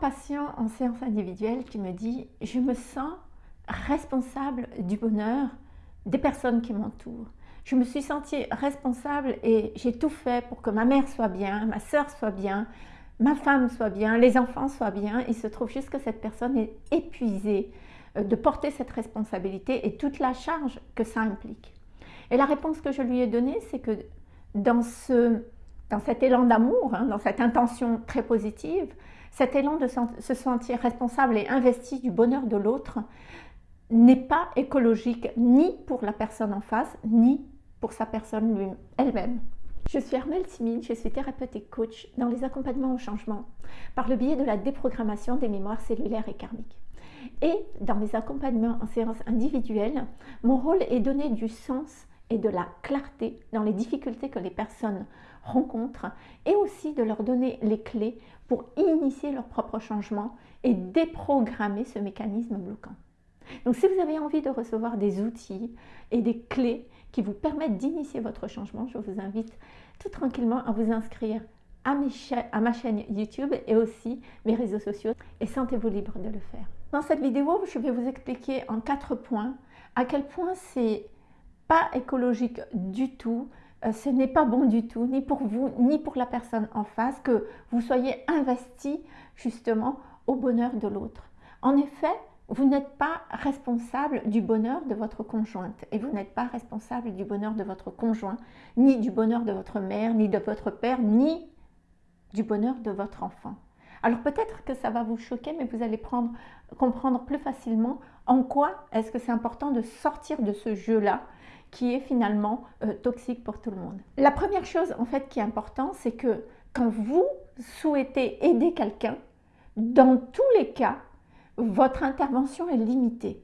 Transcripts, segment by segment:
patient en séance individuelle qui me dit « je me sens responsable du bonheur des personnes qui m'entourent. Je me suis sentie responsable et j'ai tout fait pour que ma mère soit bien, ma soeur soit bien, ma femme soit bien, les enfants soient bien. Il se trouve juste que cette personne est épuisée euh, de porter cette responsabilité et toute la charge que ça implique. Et la réponse que je lui ai donnée, c'est que dans, ce, dans cet élan d'amour, hein, dans cette intention très positive, cet élan de se sentir responsable et investi du bonheur de l'autre n'est pas écologique ni pour la personne en face, ni pour sa personne elle-même. Je suis Armelle Timine, je suis thérapeute et coach dans les accompagnements au changement par le biais de la déprogrammation des mémoires cellulaires et karmiques. Et dans mes accompagnements en séance individuelle, mon rôle est donner du sens et de la clarté dans les difficultés que les personnes rencontrent et aussi de leur donner les clés pour initier leur propre changement et déprogrammer ce mécanisme bloquant. Donc si vous avez envie de recevoir des outils et des clés qui vous permettent d'initier votre changement, je vous invite tout tranquillement à vous inscrire à, à, ma chaîne YouTube et aussi mes réseaux sociaux et sentez-vous libre de le faire. Dans cette vidéo, je vais vous expliquer en quatre points à quel point c'est pas écologique du tout, euh, ce n'est pas bon du tout, ni pour vous, ni pour la personne en face, que vous soyez investi justement au bonheur de l'autre. En effet, vous n'êtes pas responsable du bonheur de votre conjointe et vous n'êtes pas responsable du bonheur de votre conjoint, ni du bonheur de votre mère, ni de votre père, ni du bonheur de votre enfant. Alors peut-être que ça va vous choquer, mais vous allez prendre, comprendre plus facilement en quoi est-ce que c'est important de sortir de ce jeu-là qui est finalement euh, toxique pour tout le monde. La première chose en fait qui est importante, c'est que quand vous souhaitez aider quelqu'un, dans tous les cas, votre intervention est limitée.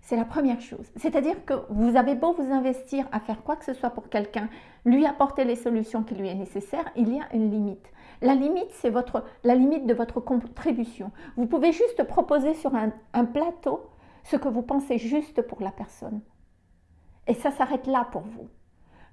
C'est la première chose. C'est-à-dire que vous avez beau vous investir à faire quoi que ce soit pour quelqu'un, lui apporter les solutions qui lui est nécessaires, il y a une limite. La limite, c'est votre, la limite de votre contribution. Vous pouvez juste proposer sur un plateau ce que vous pensez juste pour la personne. Et ça s'arrête là pour vous.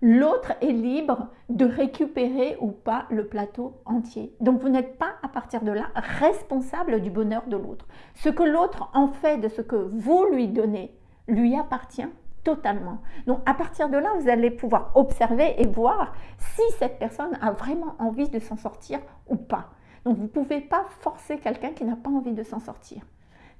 L'autre est libre de récupérer ou pas le plateau entier. Donc vous n'êtes pas à partir de là responsable du bonheur de l'autre. Ce que l'autre en fait de ce que vous lui donnez lui appartient totalement. Donc à partir de là, vous allez pouvoir observer et voir si cette personne a vraiment envie de s'en sortir ou pas. Donc vous ne pouvez pas forcer quelqu'un qui n'a pas envie de s'en sortir.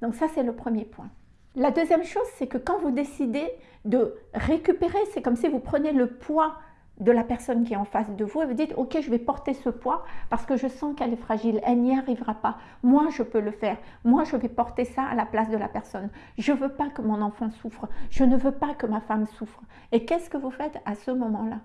Donc ça, c'est le premier point. La deuxième chose, c'est que quand vous décidez de récupérer, c'est comme si vous prenez le poids de la personne qui est en face de vous et vous dites « Ok, je vais porter ce poids parce que je sens qu'elle est fragile, elle n'y arrivera pas. Moi, je peux le faire. Moi, je vais porter ça à la place de la personne. Je ne veux pas que mon enfant souffre. Je ne veux pas que ma femme souffre. » Et qu'est-ce que vous faites à ce moment-là?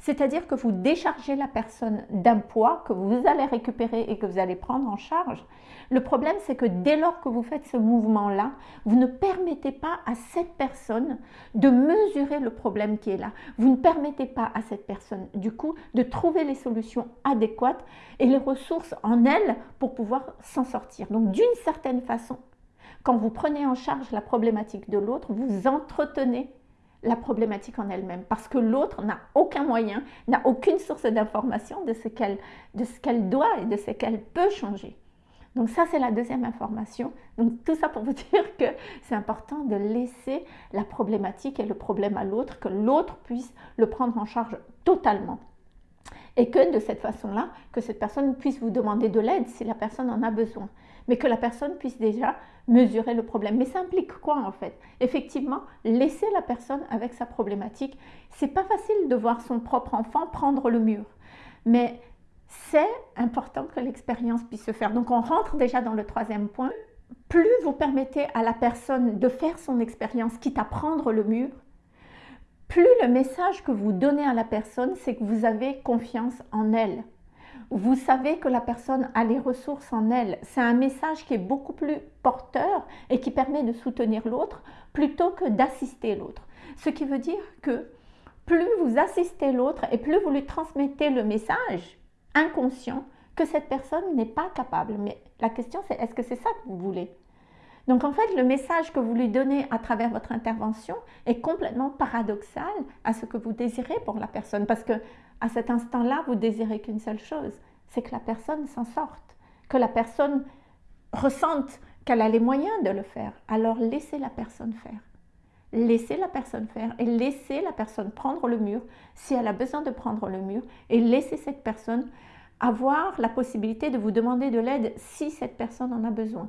C'est-à-dire que vous déchargez la personne d'un poids que vous allez récupérer et que vous allez prendre en charge. Le problème, c'est que dès lors que vous faites ce mouvement-là, vous ne permettez pas à cette personne de mesurer le problème qui est là. Vous ne permettez pas à cette personne, du coup, de trouver les solutions adéquates et les ressources en elle pour pouvoir s'en sortir. Donc, d'une certaine façon, quand vous prenez en charge la problématique de l'autre, vous entretenez la problématique en elle-même parce que l'autre n'a aucun moyen, n'a aucune source d'information de ce qu'elle doit et de ce qu'elle peut changer. Donc ça, c'est la deuxième information. Donc tout ça pour vous dire que c'est important de laisser la problématique et le problème à l'autre, que l'autre puisse le prendre en charge totalement. Et que de cette façon-là, que cette personne puisse vous demander de l'aide si la personne en a besoin mais que la personne puisse déjà mesurer le problème. Mais ça implique quoi en fait? Effectivement, laisser la personne avec sa problématique. C'est pas facile de voir son propre enfant prendre le mur, mais c'est important que l'expérience puisse se faire. Donc on rentre déjà dans le troisième point. Plus vous permettez à la personne de faire son expérience, quitte à prendre le mur, plus le message que vous donnez à la personne, c'est que vous avez confiance en elle vous savez que la personne a les ressources en elle. C'est un message qui est beaucoup plus porteur et qui permet de soutenir l'autre plutôt que d'assister l'autre. Ce qui veut dire que plus vous assistez l'autre et plus vous lui transmettez le message inconscient que cette personne n'est pas capable. Mais la question c'est est-ce que c'est ça que vous voulez? Donc en fait, le message que vous lui donnez à travers votre intervention est complètement paradoxal à ce que vous désirez pour la personne. Parce que à cet instant-là, vous désirez qu'une seule chose, c'est que la personne s'en sorte, que la personne ressente qu'elle a les moyens de le faire, alors laissez la personne faire. Laissez la personne faire et laissez la personne prendre le mur si elle a besoin de prendre le mur et laissez cette personne avoir la possibilité de vous demander de l'aide si cette personne en a besoin.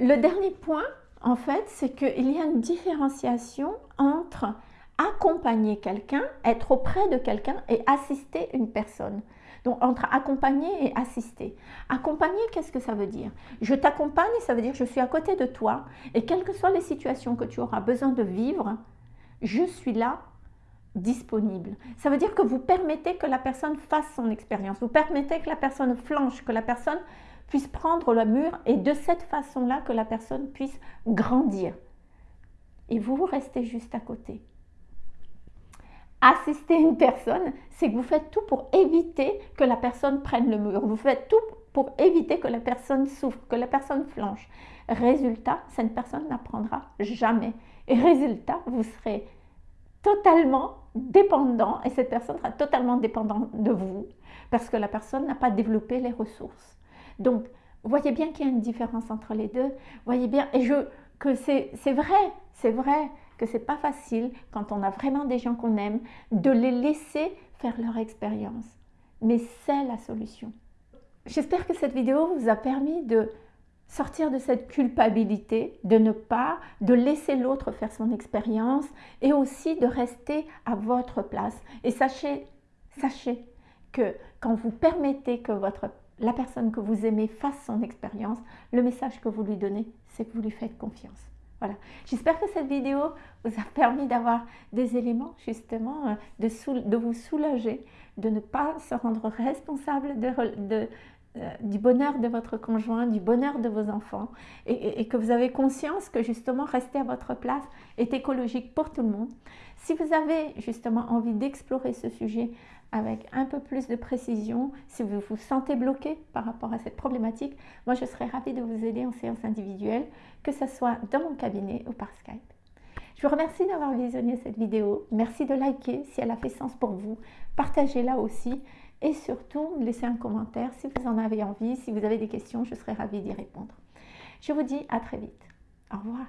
Le dernier point, en fait, c'est qu'il y a une différenciation entre accompagner quelqu'un, être auprès de quelqu'un et assister une personne. Donc entre accompagner et assister. Accompagner, qu'est-ce que ça veut dire? Je t'accompagne, ça veut dire je suis à côté de toi et quelles que soient les situations que tu auras besoin de vivre, je suis là disponible. Ça veut dire que vous permettez que la personne fasse son expérience, vous permettez que la personne flanche, que la personne puisse prendre le mur et de cette façon-là que la personne puisse grandir. Et vous, vous restez juste à côté assister une personne, c'est que vous faites tout pour éviter que la personne prenne le mur. Vous faites tout pour éviter que la personne souffre, que la personne flanche. Résultat, cette personne n'apprendra jamais. Et résultat, vous serez totalement dépendant et cette personne sera totalement dépendante de vous parce que la personne n'a pas développé les ressources. Donc, voyez bien qu'il y a une différence entre les deux. voyez bien, et je, que c'est vrai, c'est vrai que c'est pas facile quand on a vraiment des gens qu'on aime de les laisser faire leur expérience. Mais c'est la solution. J'espère que cette vidéo vous a permis de sortir de cette culpabilité, de ne pas, de laisser l'autre faire son expérience et aussi de rester à votre place. Et sachez, sachez que quand vous permettez que votre, la personne que vous aimez fasse son expérience, le message que vous lui donnez, c'est que vous lui faites confiance. Voilà. J'espère que cette vidéo vous a permis d'avoir des éléments justement euh, de, vous soulager, de ne pas se rendre responsable euh, du bonheur de votre conjoint, du bonheur de vos enfants et, que vous avez conscience que justement rester à votre place est écologique pour tout le monde. Si vous avez justement envie d'explorer ce sujet avec un peu plus de précision, si vous vous sentez bloqué par rapport à cette problématique, moi je serais ravie de vous aider en séance individuelle, que ce soit dans mon cabinet ou par Skype. Je vous remercie d'avoir visionné cette vidéo. Merci de liker si elle a fait sens pour vous. Partagez-la aussi et surtout laissez un commentaire si vous en avez envie. Si vous avez des questions, je serai ravie d'y répondre. Je vous dis à très vite. Au revoir.